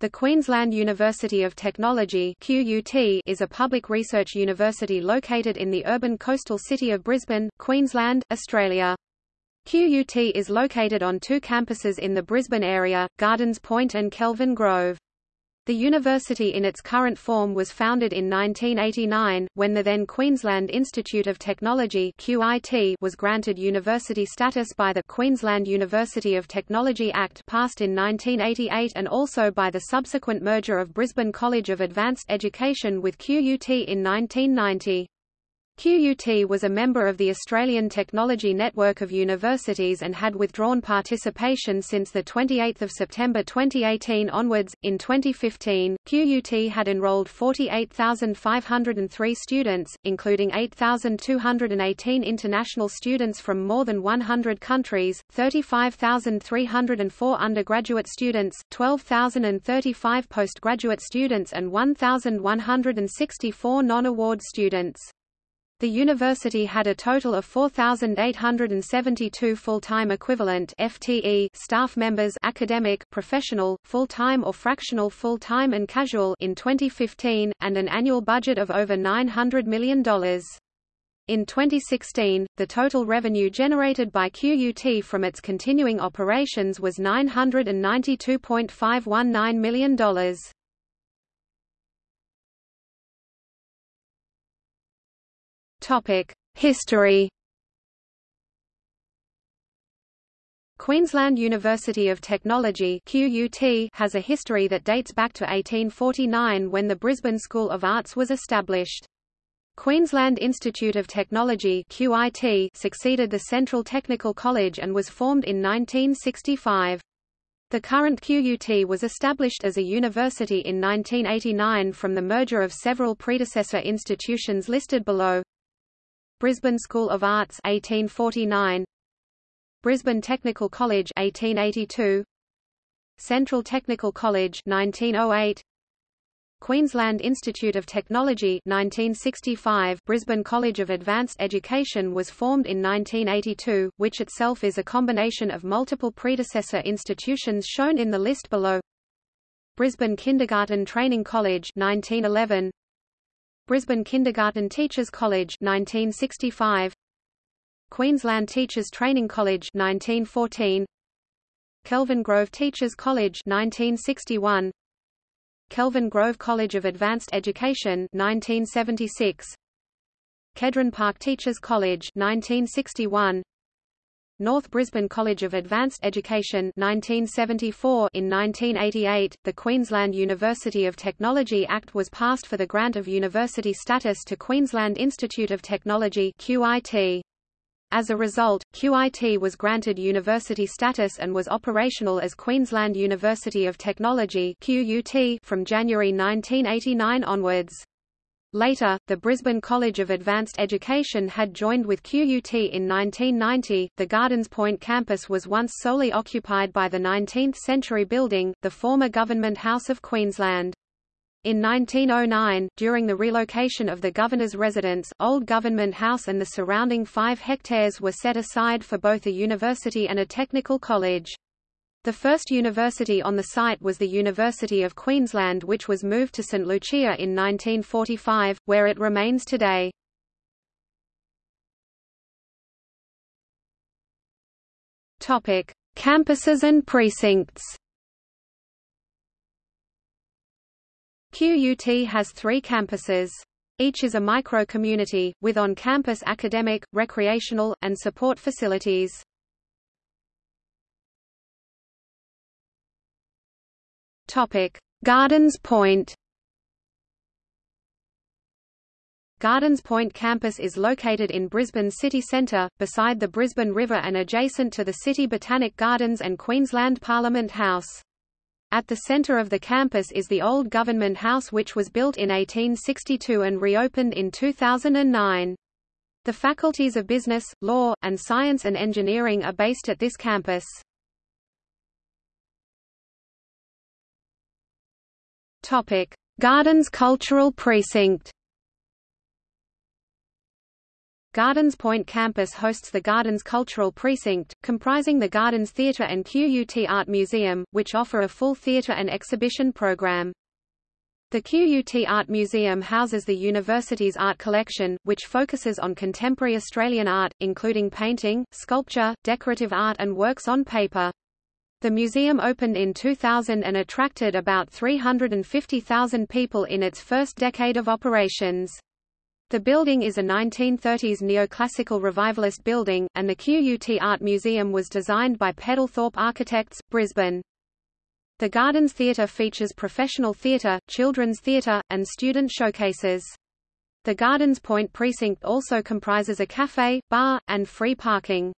The Queensland University of Technology QUT is a public research university located in the urban coastal city of Brisbane, Queensland, Australia. QUT is located on two campuses in the Brisbane area, Gardens Point and Kelvin Grove. The university in its current form was founded in 1989, when the then Queensland Institute of Technology QIT was granted university status by the Queensland University of Technology Act passed in 1988 and also by the subsequent merger of Brisbane College of Advanced Education with QUT in 1990. QUT was a member of the Australian Technology Network of Universities and had withdrawn participation since 28 September 2018 onwards. In 2015, QUT had enrolled 48,503 students, including 8,218 international students from more than 100 countries, 35,304 undergraduate students, 12,035 postgraduate students and 1,164 non-award students. The university had a total of 4,872 full-time equivalent FTE staff members academic, professional, full-time or fractional full-time and casual in 2015, and an annual budget of over $900 million. In 2016, the total revenue generated by QUT from its continuing operations was $992.519 million. History. Queensland University of Technology QUT has a history that dates back to 1849 when the Brisbane School of Arts was established. Queensland Institute of Technology QIT succeeded the Central Technical College and was formed in 1965. The current QUT was established as a university in 1989 from the merger of several predecessor institutions listed below. Brisbane School of Arts 1849 Brisbane Technical College 1882 Central Technical College 1908 Queensland Institute of Technology 1965 Brisbane College of Advanced Education was formed in 1982, which itself is a combination of multiple predecessor institutions shown in the list below. Brisbane Kindergarten Training College 1911 Brisbane Kindergarten Teachers College 1965 Queensland Teachers Training College 1914 Kelvin Grove Teachers College 1961 Kelvin Grove College of Advanced Education 1976 Kedron Park Teachers College 1961 North Brisbane College of Advanced Education 1974 In 1988, the Queensland University of Technology Act was passed for the grant of university status to Queensland Institute of Technology QIT. As a result, QIT was granted university status and was operational as Queensland University of Technology QUT from January 1989 onwards. Later, the Brisbane College of Advanced Education had joined with QUT in 1990. The Gardens Point campus was once solely occupied by the 19th-century building, the former Government House of Queensland. In 1909, during the relocation of the governor's residence, Old Government House and the surrounding five hectares were set aside for both a university and a technical college. The first university on the site was the University of Queensland which was moved to St Lucia in 1945, where it remains today. Campuses and precincts. QUT has three campuses. Each is a micro-community, with on-campus academic, recreational, and support facilities. Topic: Gardens Point. Gardens Point campus is located in Brisbane city centre, beside the Brisbane River and adjacent to the City Botanic Gardens and Queensland Parliament House. At the centre of the campus is the old Government House which was built in 1862 and reopened in 2009. The faculties of Business, Law, and Science and Engineering are based at this campus. Topic: Gardens Cultural Precinct. Gardens Point campus hosts the Gardens Cultural Precinct, comprising the Gardens Theatre and QUT Art Museum, which offer a full theatre and exhibition program. The QUT Art Museum houses the university's art collection, which focuses on contemporary Australian art, including painting, sculpture, decorative art and works on paper. The museum opened in 2000 and attracted about 350,000 people in its first decade of operations. The building is a 1930s neoclassical revivalist building, and the QUT Art Museum was designed by Peddlethorpe Architects, Brisbane. The Gardens Theatre features professional theatre, children's theatre, and student showcases. The Gardens Point precinct also comprises a cafe, bar, and free parking.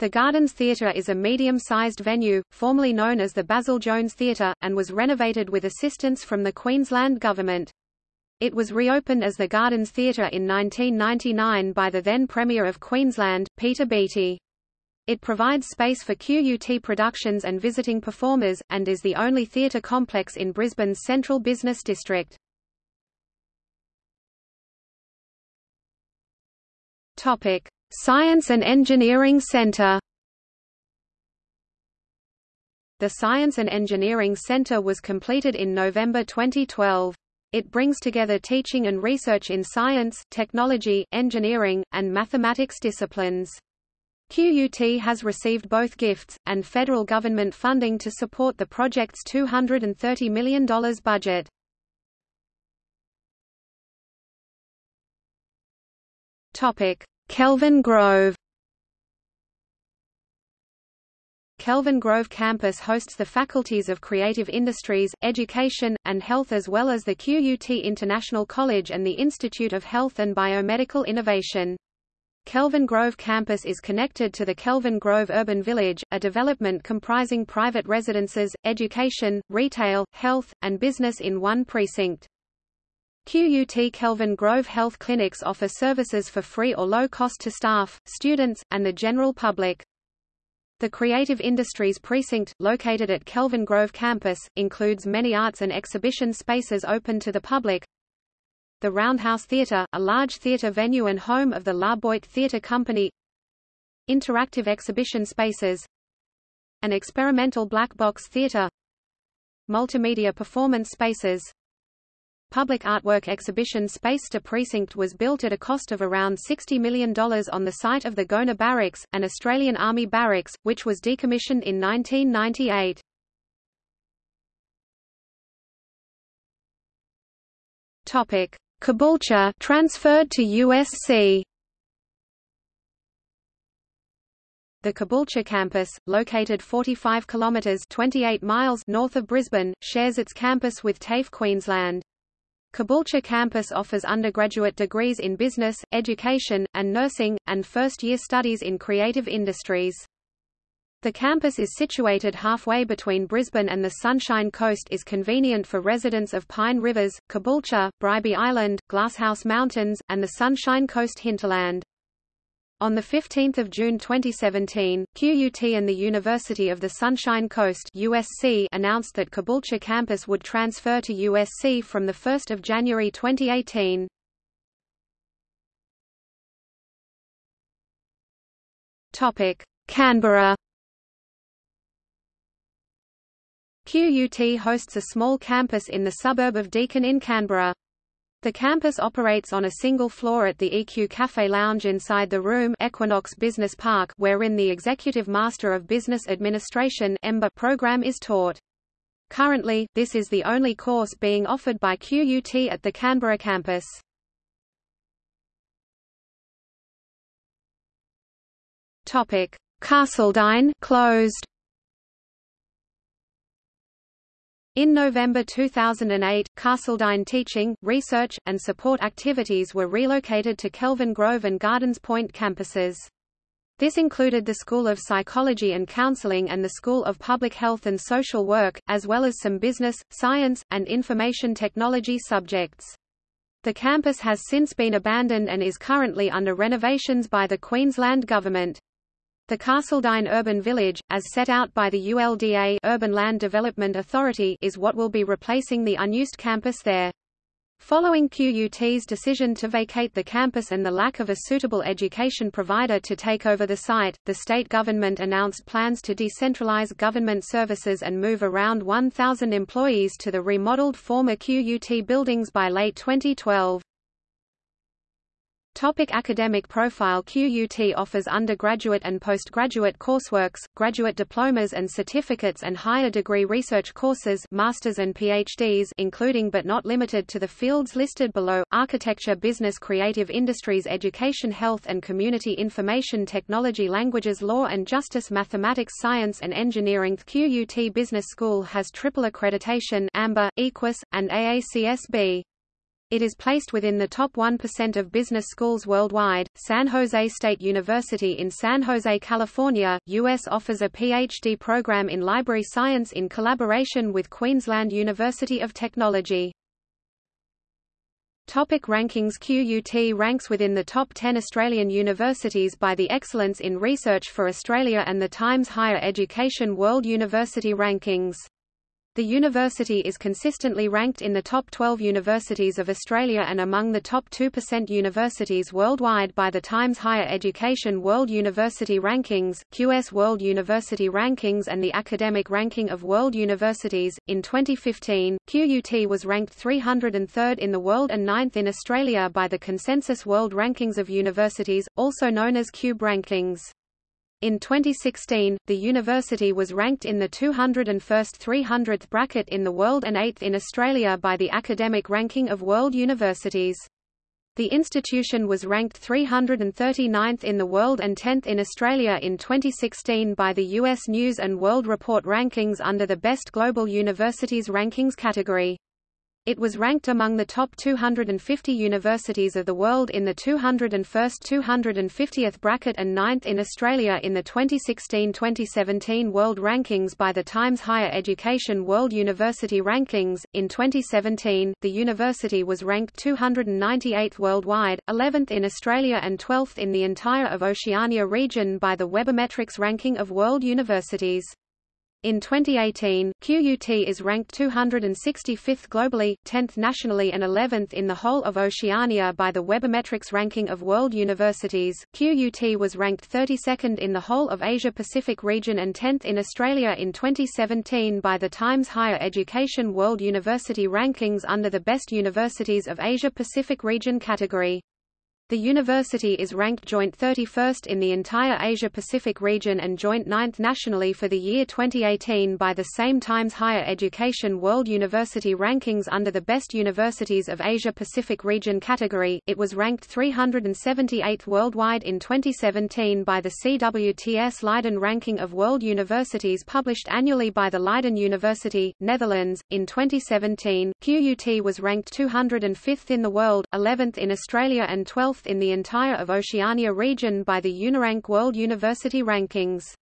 The Gardens Theatre is a medium-sized venue, formerly known as the Basil Jones Theatre, and was renovated with assistance from the Queensland Government. It was reopened as the Gardens Theatre in 1999 by the then Premier of Queensland, Peter Beattie. It provides space for QUT productions and visiting performers, and is the only theatre complex in Brisbane's central business district. Topic: Science and Engineering Centre. The Science and Engineering Centre was completed in November 2012. It brings together teaching and research in science, technology, engineering, and mathematics disciplines. QUT has received both gifts, and federal government funding to support the project's $230 million budget. Kelvin Grove Kelvin Grove campus hosts the faculties of Creative Industries, Education, and Health as well as the QUT International College and the Institute of Health and Biomedical Innovation. Kelvin Grove campus is connected to the Kelvin Grove Urban Village, a development comprising private residences, education, retail, health, and business in one precinct. QUT Kelvin Grove Health Clinics offer services for free or low cost to staff, students, and the general public. The Creative Industries Precinct, located at Kelvin Grove campus, includes many arts and exhibition spaces open to the public. The Roundhouse Theatre, a large theatre venue and home of the La Boite Theatre Company. Interactive exhibition spaces. An experimental black box theatre. Multimedia performance spaces. Public artwork exhibition space to precinct was built at a cost of around $60 million on the site of the Gona Barracks, an Australian Army barracks, which was decommissioned in 1998. Topic: Caboolture transferred to USC. The Caboolture campus, located 45 kilometres 28 miles north of Brisbane, shares its campus with TAFE Queensland. Caboolture campus offers undergraduate degrees in business, education, and nursing, and first-year studies in creative industries. The campus is situated halfway between Brisbane and the Sunshine Coast is convenient for residents of Pine Rivers, Caboolture, Bribie Island, Glasshouse Mountains, and the Sunshine Coast hinterland. On 15 June 2017, QUT and the University of the Sunshine Coast USC announced that Caboolture campus would transfer to USC from 1 January 2018. Canberra QUT hosts a small campus in the suburb of Deakin in Canberra. The campus operates on a single floor at the EQ Cafe Lounge inside the Room Equinox Business Park wherein the Executive Master of Business Administration program is taught. Currently, this is the only course being offered by QUT at the Canberra campus. Carseldine closed. In November 2008, Carseldine teaching, research, and support activities were relocated to Kelvin Grove and Gardens Point campuses. This included the School of Psychology and Counseling and the School of Public Health and Social Work, as well as some business, science, and information technology subjects. The campus has since been abandoned and is currently under renovations by the Queensland Government. The Carseldine Urban Village, as set out by the ULDA Urban Land Development Authority is what will be replacing the unused campus there. Following QUT's decision to vacate the campus and the lack of a suitable education provider to take over the site, the state government announced plans to decentralize government services and move around 1,000 employees to the remodeled former QUT buildings by late 2012. Topic academic profile QUT offers undergraduate and postgraduate courseworks, graduate diplomas and certificates and higher degree research courses masters and PhDs including but not limited to the fields listed below, architecture business creative industries education health and community information technology languages law and justice mathematics science and engineering QUT Business School has triple accreditation AMBA, EQUIS, and AACSB. It is placed within the top 1% of business schools worldwide. San Jose State University in San Jose, California, U.S. offers a PhD program in library science in collaboration with Queensland University of Technology. Topic rankings QUT ranks within the top 10 Australian universities by the Excellence in Research for Australia and the Times Higher Education World University Rankings. The university is consistently ranked in the top 12 universities of Australia and among the top 2% universities worldwide by the Times Higher Education World University Rankings, QS World University Rankings and the Academic Ranking of World Universities. In 2015, QUT was ranked 303rd in the world and 9th in Australia by the Consensus World Rankings of Universities, also known as CUBE Rankings. In 2016, the university was ranked in the 201st 300th bracket in the world and 8th in Australia by the Academic Ranking of World Universities. The institution was ranked 339th in the world and 10th in Australia in 2016 by the U.S. News & World Report rankings under the Best Global Universities Rankings category. It was ranked among the top 250 universities of the world in the 201st 250th bracket and ninth in Australia in the 2016-2017 World Rankings by the Times Higher Education World University Rankings. In 2017, the university was ranked 298th worldwide, 11th in Australia and 12th in the entire of Oceania region by the Webometrics ranking of world universities. In 2018, QUT is ranked 265th globally, 10th nationally and 11th in the whole of Oceania by the Webometrics ranking of world universities. QUT was ranked 32nd in the whole of Asia Pacific region and 10th in Australia in 2017 by the Times Higher Education World University Rankings under the Best Universities of Asia Pacific region category. The university is ranked joint 31st in the entire Asia-Pacific region and joint 9th nationally for the year 2018 by the same Times Higher Education World University Rankings under the Best Universities of Asia-Pacific region category. It was ranked 378th worldwide in 2017 by the CWTS Leiden Ranking of World Universities published annually by the Leiden University, Netherlands. In 2017, QUT was ranked 205th in the world, 11th in Australia and 12th in the entire of Oceania region by the Unirank World University Rankings.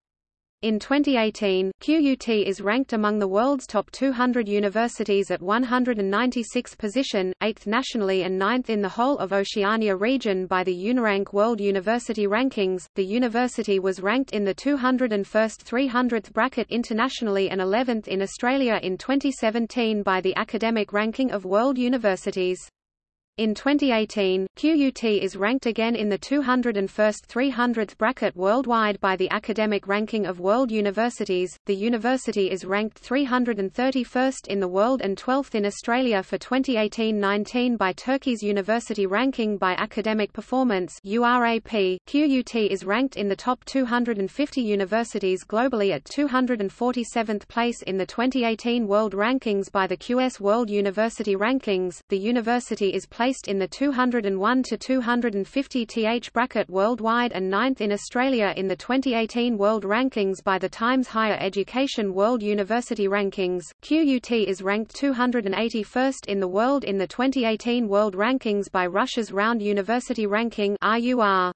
In 2018, QUT is ranked among the world's top 200 universities at 196th position, 8th nationally and 9th in the whole of Oceania region by the Unirank World University Rankings. The university was ranked in the 201st 300th bracket internationally and 11th in Australia in 2017 by the Academic Ranking of World Universities. In 2018, QUT is ranked again in the 201st 300th bracket worldwide by the Academic Ranking of World Universities. The university is ranked 331st in the world and 12th in Australia for 2018-19 by Turkey's University Ranking by Academic Performance (URAP). QUT is ranked in the top 250 universities globally at 247th place in the 2018 World Rankings by the QS World University Rankings. The university is placed placed in the 201 to 250 th bracket worldwide and ninth in Australia in the 2018 World Rankings by the Times Higher Education World University Rankings. QUT is ranked 281st in the world in the 2018 World Rankings by Russia's Round University Ranking RUR.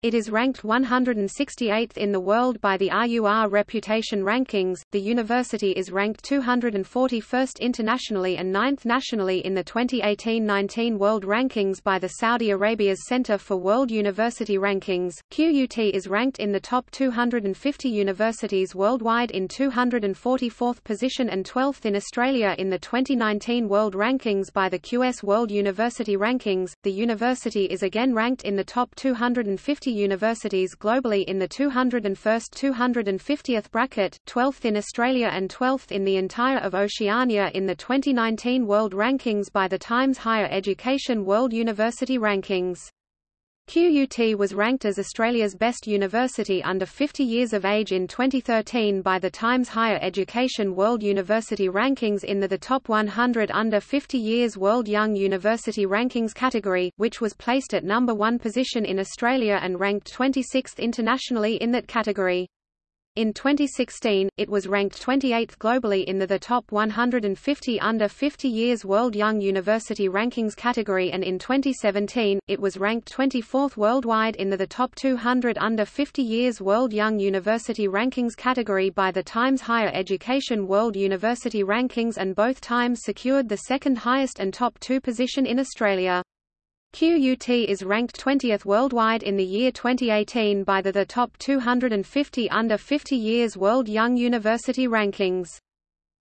It is ranked 168th in the world by the RUR Reputation Rankings. The university is ranked 241st internationally and 9th nationally in the 2018-19 World Rankings by the Saudi Arabia's Center for World University Rankings. QUT is ranked in the top 250 universities worldwide in 244th position and 12th in Australia in the 2019 World Rankings by the QS World University Rankings. The university is again ranked in the top 250 universities globally in the 201st 250th bracket, 12th in Australia and 12th in the entire of Oceania in the 2019 World Rankings by the Times Higher Education World University Rankings. QUT was ranked as Australia's best university under 50 years of age in 2013 by the Times Higher Education World University Rankings in the, the Top 100 Under 50 Years World Young University Rankings category, which was placed at number one position in Australia and ranked 26th internationally in that category. In 2016, it was ranked 28th globally in the, the top 150 under 50 years World Young University Rankings category and in 2017, it was ranked 24th worldwide in the, the top 200 under 50 years World Young University Rankings category by the Times Higher Education World University Rankings and both times secured the second highest and top two position in Australia. QUT is ranked 20th worldwide in the year 2018 by the, the Top 250 Under 50 Years World Young University Rankings.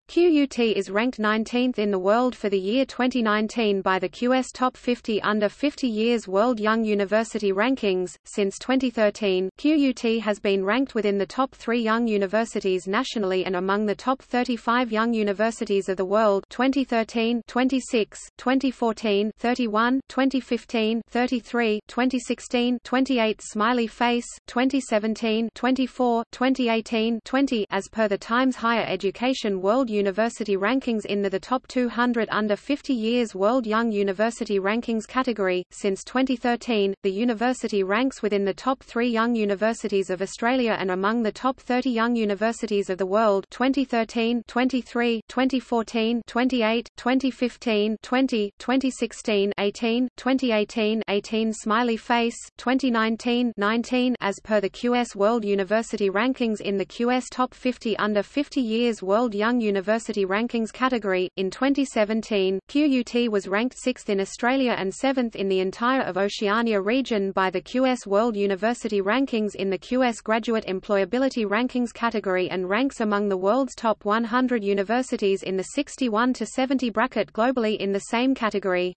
QUT is ranked 19th in the world for the year 2019 by the QS Top 50 Under 50 Years World Young University Rankings. Since 2013, QUT has been ranked within the top three young universities nationally and among the top 35 young universities of the world 2013, 26, 2014, 31, 2015, 33, 2016, 28 Smiley Face, 2017, 24, 2018, 20 as per the Times Higher Education World University Rankings in the, the Top 200 Under 50 Years World Young University Rankings category. Since 2013, the university ranks within the top three young universities of Australia and among the top 30 young universities of the world 2013, 23, 2014, 28, 2015, 20, 2016, 18, 2018, 18 Smiley Face, 2019, 19 as per the QS World University Rankings in the QS Top 50 Under 50 Years World Young University University Rankings category. In 2017, QUT was ranked 6th in Australia and 7th in the entire of Oceania region by the QS World University Rankings in the QS Graduate Employability Rankings category and ranks among the world's top 100 universities in the 61 to 70 bracket globally in the same category.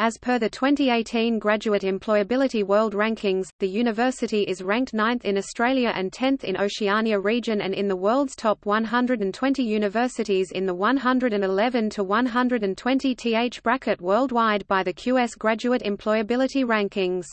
As per the 2018 Graduate Employability World Rankings, the university is ranked 9th in Australia and 10th in Oceania region and in the world's top 120 universities in the 111 to 120 th bracket worldwide by the QS Graduate Employability Rankings.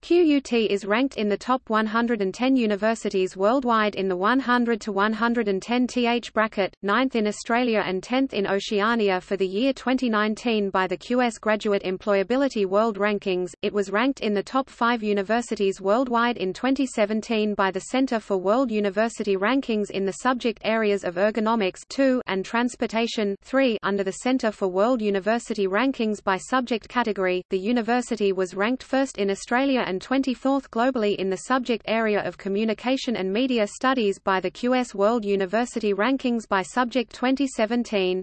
QUT is ranked in the top 110 universities worldwide in the 100 to 110 th bracket, 9th in Australia and 10th in Oceania for the year 2019 by the QS Graduate Employability World Rankings. It was ranked in the top 5 universities worldwide in 2017 by the Center for World University Rankings in the subject areas of ergonomics 2 and transportation 3 under the Center for World University Rankings by subject category. The university was ranked first in Australia and 24th globally in the subject area of Communication and Media Studies by the QS World University Rankings by Subject 2017.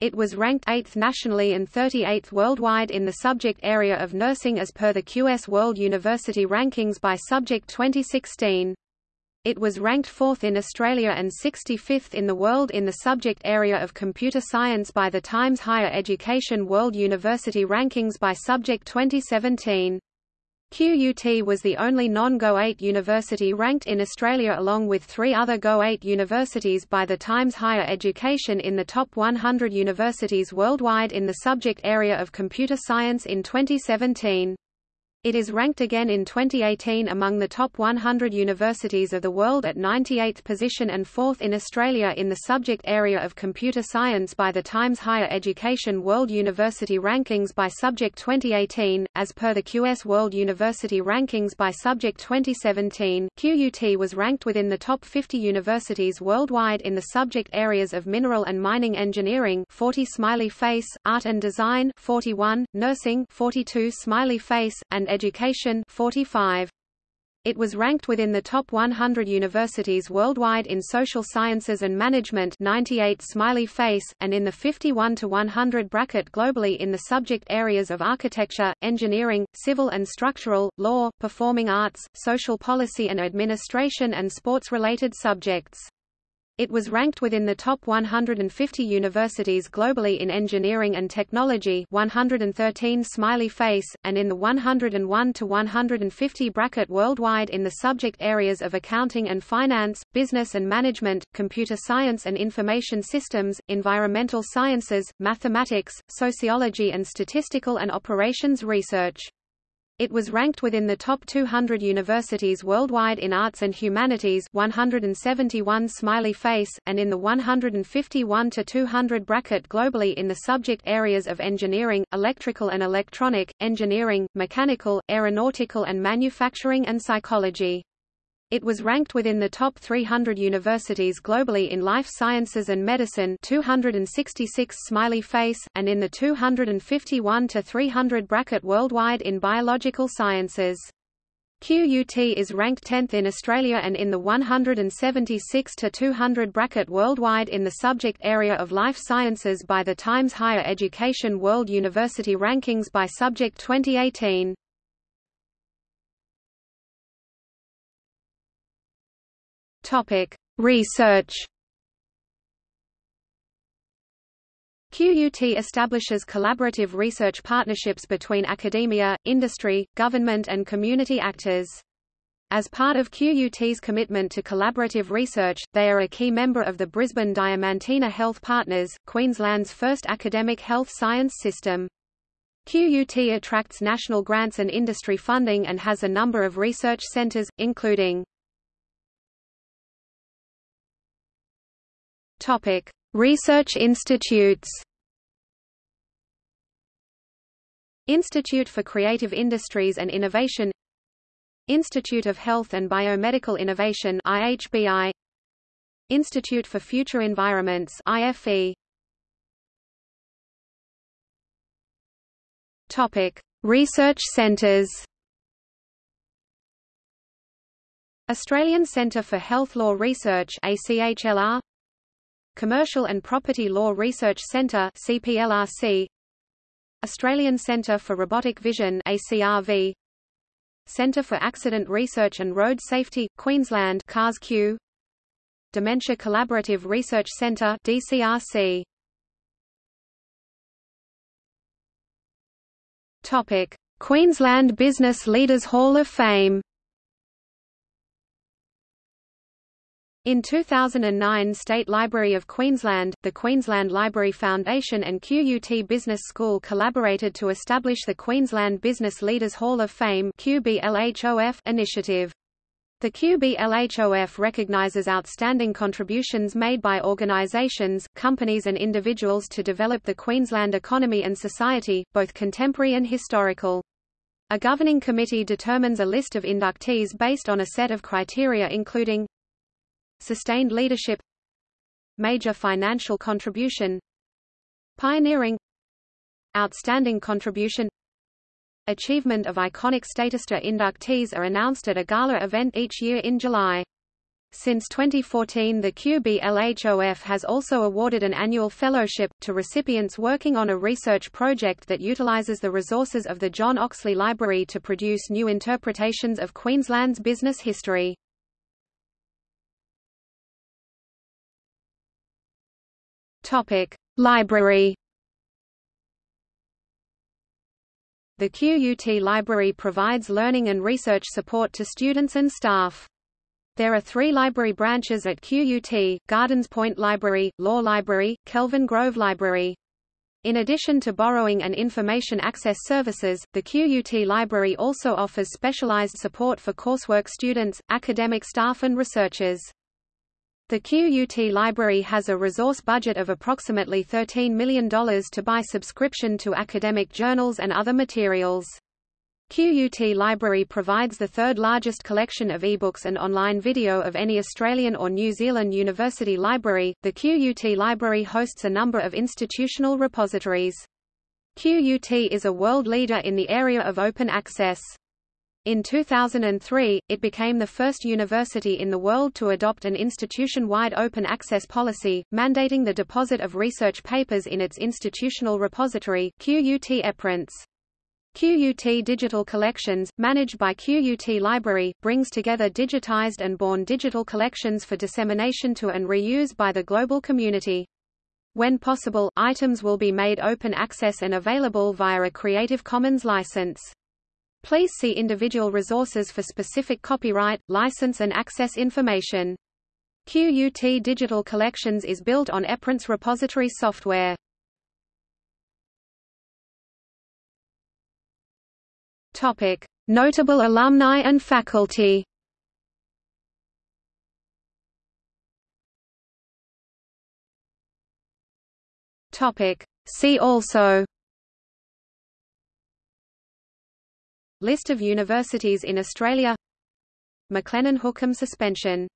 It was ranked 8th nationally and 38th worldwide in the subject area of nursing as per the QS World University Rankings by Subject 2016. It was ranked 4th in Australia and 65th in the world in the subject area of computer science by the Times Higher Education World University Rankings by Subject 2017. QUT was the only non-GO8 university ranked in Australia along with three other GO8 universities by the Times Higher Education in the top 100 universities worldwide in the subject area of computer science in 2017. It is ranked again in 2018 among the top 100 universities of the world at 98th position and 4th in Australia in the subject area of computer science by the Times Higher Education World University Rankings by Subject 2018. As per the QS World University Rankings by Subject 2017, QUT was ranked within the top 50 universities worldwide in the subject areas of mineral and mining engineering 40 smiley face, art and design 41, nursing 42 smiley face, and education 45. It was ranked within the top 100 universities worldwide in social sciences and management 98 smiley face, and in the 51 to 100 bracket globally in the subject areas of architecture, engineering, civil and structural, law, performing arts, social policy and administration and sports-related subjects. It was ranked within the top 150 universities globally in engineering and technology 113 smiley face, and in the 101 to 150 bracket worldwide in the subject areas of accounting and finance, business and management, computer science and information systems, environmental sciences, mathematics, sociology and statistical and operations research. It was ranked within the top 200 universities worldwide in arts and humanities 171 smiley face, and in the 151 to 200 bracket globally in the subject areas of engineering, electrical and electronic, engineering, mechanical, aeronautical and manufacturing and psychology. It was ranked within the top 300 universities globally in life sciences and medicine 266 smiley face, and in the 251 to 300 bracket worldwide in biological sciences. QUT is ranked 10th in Australia and in the 176 to 200 bracket worldwide in the subject area of life sciences by the Times Higher Education World University Rankings by Subject 2018. Topic: Research. QUT establishes collaborative research partnerships between academia, industry, government and community actors. As part of QUT's commitment to collaborative research, they are a key member of the Brisbane Diamantina Health Partners, Queensland's first academic health science system. QUT attracts national grants and industry funding and has a number of research centres, including Topic: Research institutes. Institute for Creative Industries and Innovation. Institute of Health and Biomedical Innovation IHBI Institute for Future Environments IFE Topic Research centers. Australian Centre for Health Law Research ACHLR Commercial and Property Law Research Centre CPLRC Australian Centre for Robotic Vision ACRV Centre for Accident Research and Road Safety Queensland CARS-Q Dementia Collaborative Research Centre DCRC Topic. Queensland Business Leaders Hall of Fame In 2009 State Library of Queensland, the Queensland Library Foundation and QUT Business School collaborated to establish the Queensland Business Leaders Hall of Fame initiative. The QBLHOF recognizes outstanding contributions made by organizations, companies and individuals to develop the Queensland economy and society, both contemporary and historical. A governing committee determines a list of inductees based on a set of criteria including Sustained leadership Major financial contribution Pioneering Outstanding contribution Achievement of iconic statuster inductees are announced at a gala event each year in July. Since 2014 the QBLHOF has also awarded an annual fellowship, to recipients working on a research project that utilizes the resources of the John Oxley Library to produce new interpretations of Queensland's business history. Topic: Library. The QUT Library provides learning and research support to students and staff. There are three library branches at QUT, Gardens Point Library, Law Library, Kelvin Grove Library. In addition to borrowing and information access services, the QUT Library also offers specialized support for coursework students, academic staff and researchers. The QUT Library has a resource budget of approximately $13 million to buy subscription to academic journals and other materials. QUT Library provides the third largest collection of ebooks and online video of any Australian or New Zealand university library. The QUT Library hosts a number of institutional repositories. QUT is a world leader in the area of open access. In 2003, it became the first university in the world to adopt an institution-wide open access policy, mandating the deposit of research papers in its institutional repository, QUT ePrints. QUT Digital Collections, managed by QUT Library, brings together digitized and born digital collections for dissemination to and reuse by the global community. When possible, items will be made open access and available via a Creative Commons license. Please see individual resources for specific copyright, license and access information. QUT Digital Collections is built on ePrints repository software. Topic: Notable alumni and faculty. Topic: See also List of universities in Australia. McLennan Hookham suspension